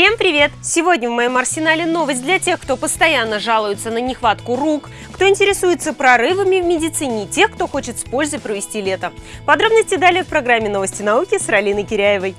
Всем привет! Сегодня в моем арсенале новость для тех, кто постоянно жалуется на нехватку рук, кто интересуется прорывами в медицине тех, кто хочет с пользой провести лето. Подробности далее в программе «Новости науки» с Ралиной Киряевой.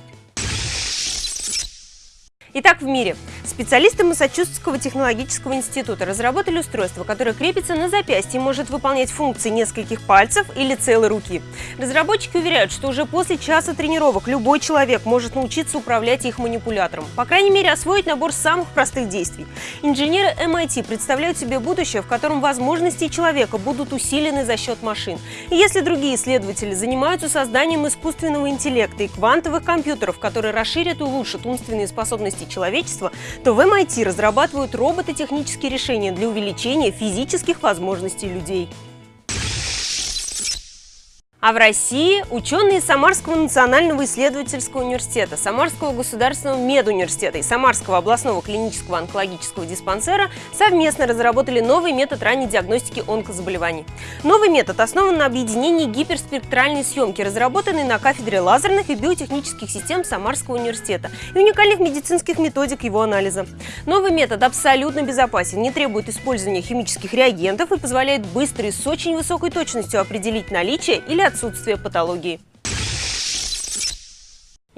Итак, в мире. Специалисты Массачусетского технологического института разработали устройство, которое крепится на запястье и может выполнять функции нескольких пальцев или целой руки. Разработчики уверяют, что уже после часа тренировок любой человек может научиться управлять их манипулятором. По крайней мере, освоить набор самых простых действий. Инженеры MIT представляют себе будущее, в котором возможности человека будут усилены за счет машин. И если другие исследователи занимаются созданием искусственного интеллекта и квантовых компьютеров, которые расширят и улучшат умственные способности человечества, то в MIT разрабатывают робототехнические решения для увеличения физических возможностей людей. А в России ученые Самарского национального исследовательского университета, Самарского государственного медуниверситета и Самарского областного клинического онкологического диспансера совместно разработали новый метод ранней диагностики онкозаболеваний. Новый метод основан на объединении гиперспектральной съемки, разработанной на кафедре лазерных и биотехнических систем Самарского университета и уникальных медицинских методик его анализа. Новый метод абсолютно безопасен, не требует использования химических реагентов и позволяет быстро и с очень высокой точностью определить наличие или отсутствие патологии.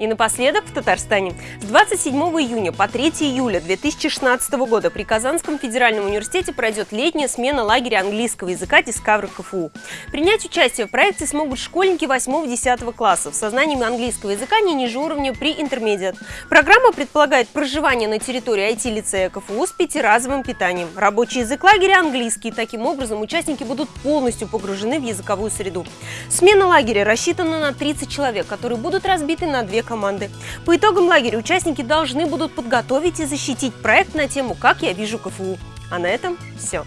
И напоследок в Татарстане. С 27 июня по 3 июля 2016 года при Казанском федеральном университете пройдет летняя смена лагеря английского языка Discover КФУ. Принять участие в проекте смогут школьники 8-10 классов со знаниями английского языка не ниже уровня при интермедиат. Программа предполагает проживание на территории IT-лицея КФУ с пятиразовым питанием. Рабочий язык лагеря английский. Таким образом, участники будут полностью погружены в языковую среду. Смена лагеря рассчитана на 30 человек, которые будут разбиты на две команды. По итогам лагеря участники должны будут подготовить и защитить проект на тему «Как я вижу КФУ». А на этом все.